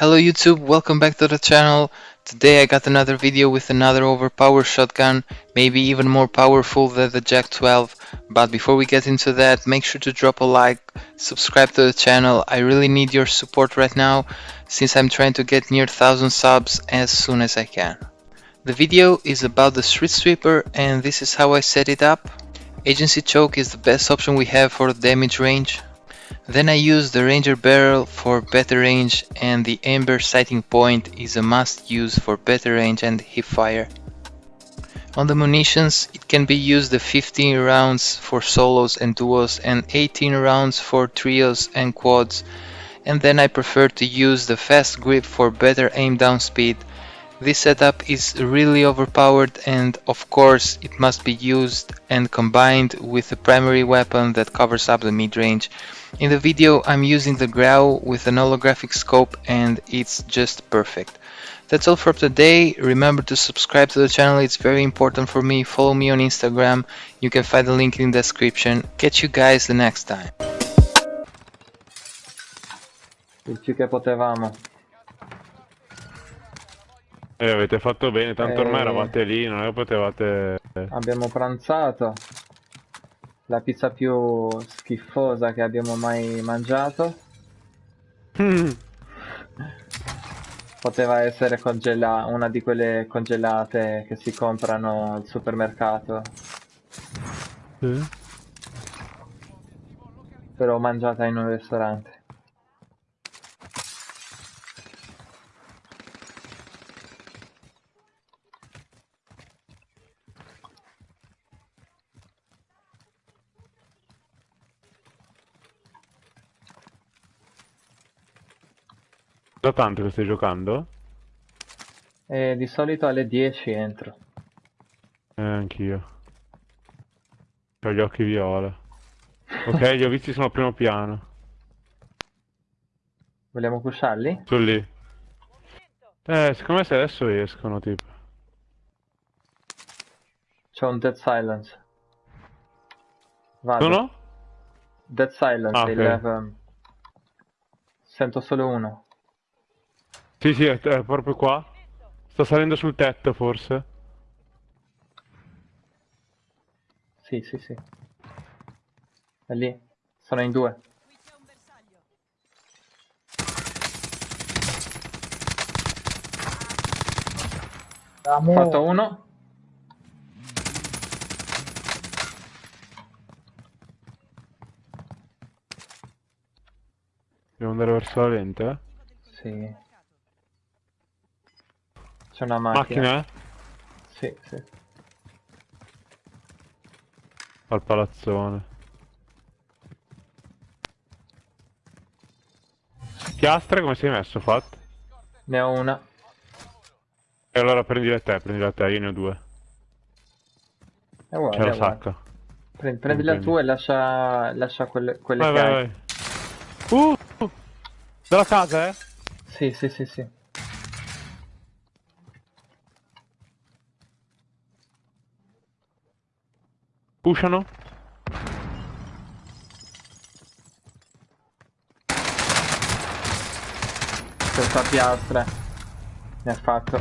Hello YouTube, welcome back to the channel. Today I got another video with another overpowered shotgun, maybe even more powerful than the Jack 12. But before we get into that, make sure to drop a like, subscribe to the channel. I really need your support right now, since I'm trying to get near 1000 subs as soon as I can. The video is about the Street Sweeper and this is how I set it up. Agency Choke is the best option we have for damage range. Then I use the Ranger barrel for better range and the Amber sighting point is a must use for better range and hip fire. On the munitions it can be used the 15 rounds for solos and duos and 18 rounds for trios and quads and then I prefer to use the fast grip for better aim down speed this setup is really overpowered and of course it must be used and combined with a primary weapon that covers up the mid-range. In the video I'm using the Grau with an holographic scope and it's just perfect. That's all for today. Remember to subscribe to the channel, it's very important for me. Follow me on Instagram, you can find the link in the description. Catch you guys the next time. Il più che potevamo. Eh, avete fatto bene, tanto ormai Eh. eravate lì, non è che potevate... Abbiamo pranzato. La pizza più schifosa che abbiamo mai mangiato. Poteva essere una di quelle congelate che si comprano al supermercato. Sì? Però mangiata in un ristorante. Da tanto che stai giocando? E di solito alle 10 entro. Eh, anch'io. Ho gli occhi viola. Ok, li ho visti sono al primo piano. Vogliamo pusharli? Sono lì. Eh, secondo me se adesso escono, tipo. C'è un Dead Silence. Vado. Sono? Dead Silence, Ah, ok. il, ehm, Sento solo uno. Sì, sì, è, è proprio qua. Sta salendo sul tetto, forse. Sì, sì, sì. È lì. Sono in due. Ho fatto uno. Devo andare verso la lente, eh? Sì. C'è una macchina. Macchina, eh? Sì, sì. Al palazzone. Piastre, come sei messo, Fat? Ne ho una. E allora prendila te, prendila te, io ne ho due. È uguale, C'è la sacca. Prendi, prendila Prendi. tu e lascia, lascia quelle, quelle Vai, che vai, hai. vai. Uh. Dalla casa, eh? Sì, sì, sì, sì. Pushano? Senza piastre. Ne ha fatto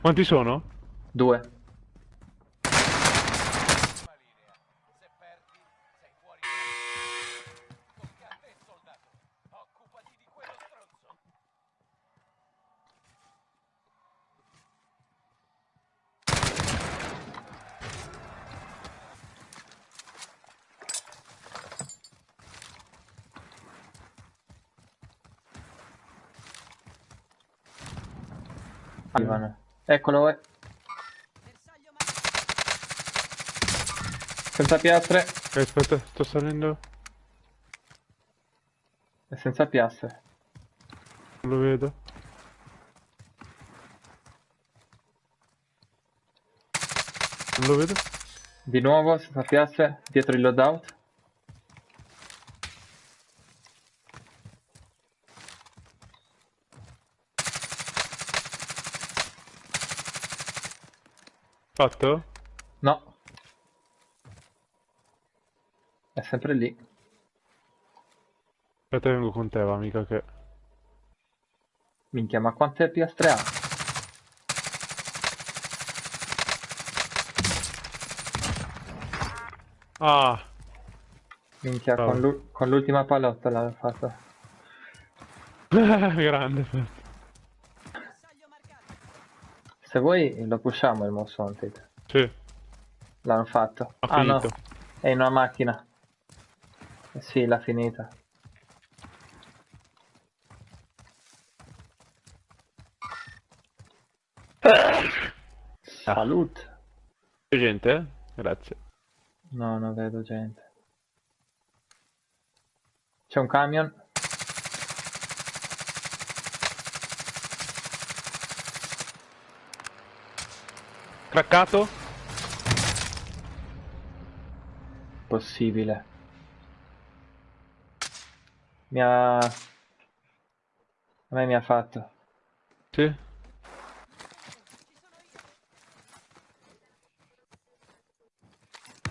Quanti sono? due. Arrivano. Eccolo, eh. Senza piastre. Ok, aspetta, sto salendo. È senza piastre. Non lo vedo. Non lo vedo. Di nuovo, senza piastre, dietro il loadout. Fatto? No. È sempre lì. Aspetta, vengo con te, va, amica, che... Minchia, ma quante piastre ha? Ah, Minchia, Bravo. con l'u- con l'ultima palotta l'ha fatto. grande. Se vuoi lo pushiamo il Most Wanted. Sì, L'hanno fatto. ha ah no, finito. è in una macchina. Eh sì, l'ha finita. Salute. C'è gente? eh? Grazie. No, non vedo gente. C'è un camion. Craccato? Possibile. Mi ha... A me mi ha fatto. Sì.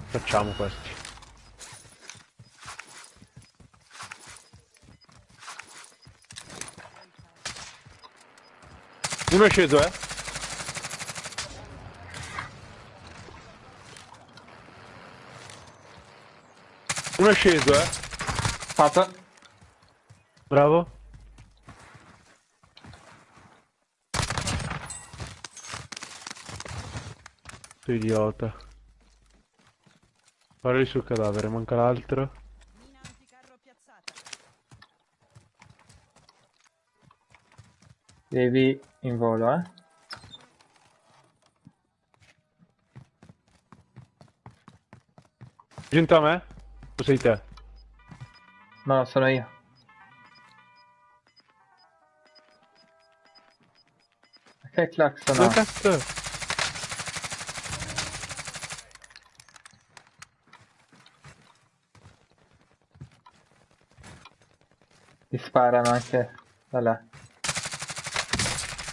Facciamo questi. Uno è sceso, eh? Uno è sceso, eh? Fatto. Bravo. Tu idiota. Lì sul cadavere, manca l'altro. Devi in volo, eh. Giunto a me? O sei te? No, sono io. Che clacson ha? cazzo? Ti sparano anche da là.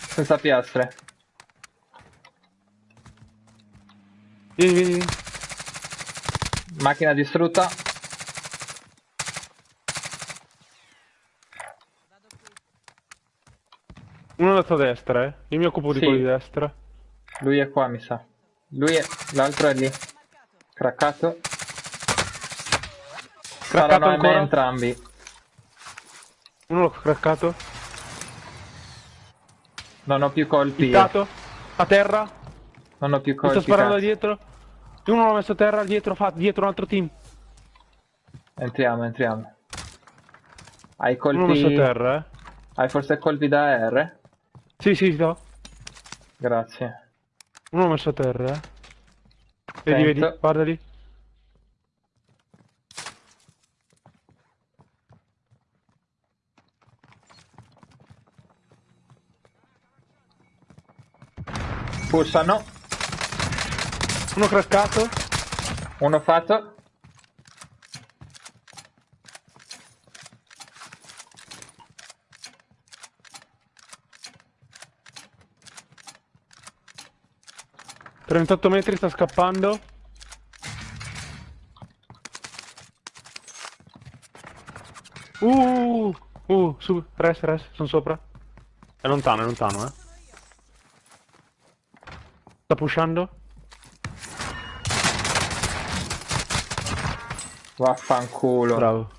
Senza piastre. Vieni, vieni, vieni. Macchina distrutta. Vado qui. Uno è andato a destra, eh. Io mi occupo di Sì. quello di destra. Lui è qua, mi sa. Lui è... L'altro è lì. Craccato. Craccato Saranno a me ancora? entrambi. Uno l'ho craccato. Non ho più colpi. io. Hittato. A terra. Non ho più Mi sta colpi. sparando da dietro. Uno l'ho messo a terra dietro, fa dietro un altro team. Entriamo, entriamo. Hai Uno l'ho messo a colpi... terra, eh. Hai forse colpi da R? Sì, sì, no. Grazie. Uno l'ho messo a terra, eh. Vedi, vedi, Sento. guarda lì. Pushano. Uno craccato. Uno fatto. 38 metri, sta scappando. Uh, uh, su, res, res, sono sopra. È lontano, è lontano, eh. Sta pushando. Vaffanculo. Bravo.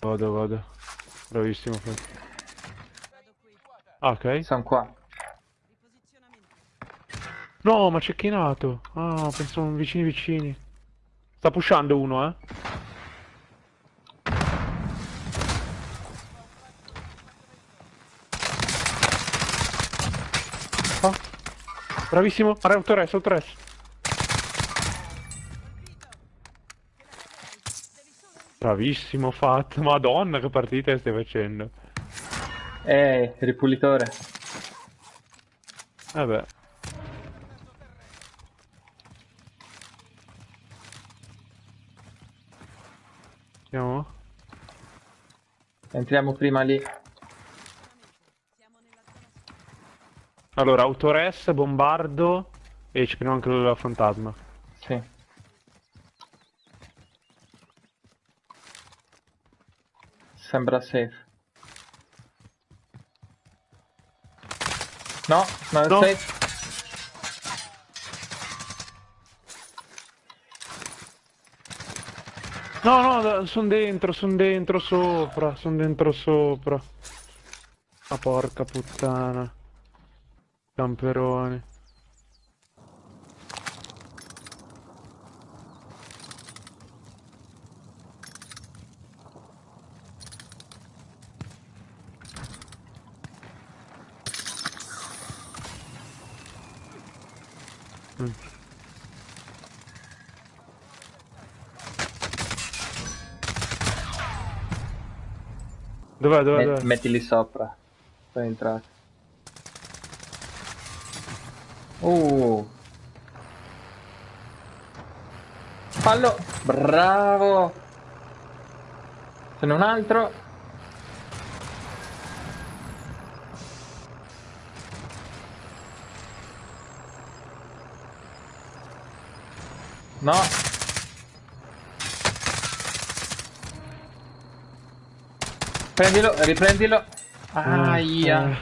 Vado, vado. Bravissimo. Ah, ok. Sono qua. No, ma c'è chinato. Ah, pensavo vicini vicini. Sta pushando uno, eh. Ah. Bravissimo. Autores, autores. Bravissimo, fatto. Madonna, che partita stai facendo. Ehi, ripulitore. Vabbè. Andiamo? Entriamo prima lì. Allora, autores, bombardo e ci prendiamo anche la fantasma. Sì. Sembra safe. No, non è no. safe. No, no, sono dentro, sono dentro sopra, sono dentro sopra. Ma porca puttana. Camperoni. Mm. Dov'è, dov'è, dov'è? mettili sopra. Sono entrato. Uh. Fallo! Bravo! Ce n'è un altro. No! Prendilo, eh, riprendilo. Ahia.